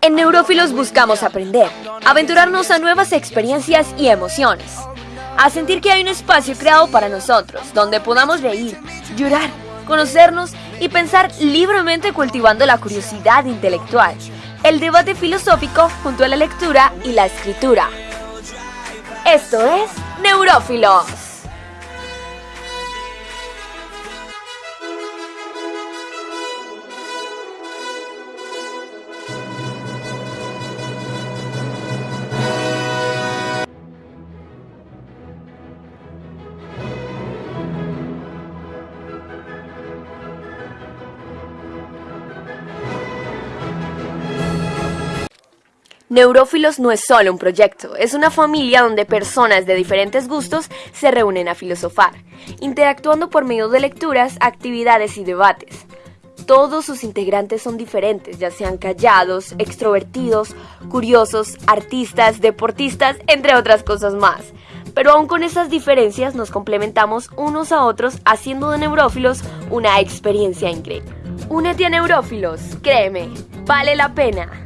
En Neurófilos buscamos aprender, aventurarnos a nuevas experiencias y emociones, a sentir que hay un espacio creado para nosotros, donde podamos reír, llorar, conocernos y pensar libremente cultivando la curiosidad intelectual, el debate filosófico junto a la lectura y la escritura. Esto es Neurófilos. Neurófilos no es solo un proyecto, es una familia donde personas de diferentes gustos se reúnen a filosofar, interactuando por medio de lecturas, actividades y debates. Todos sus integrantes son diferentes, ya sean callados, extrovertidos, curiosos, artistas, deportistas, entre otras cosas más. Pero aún con esas diferencias nos complementamos unos a otros haciendo de Neurófilos una experiencia increíble. Únete a Neurófilos, créeme, vale la pena.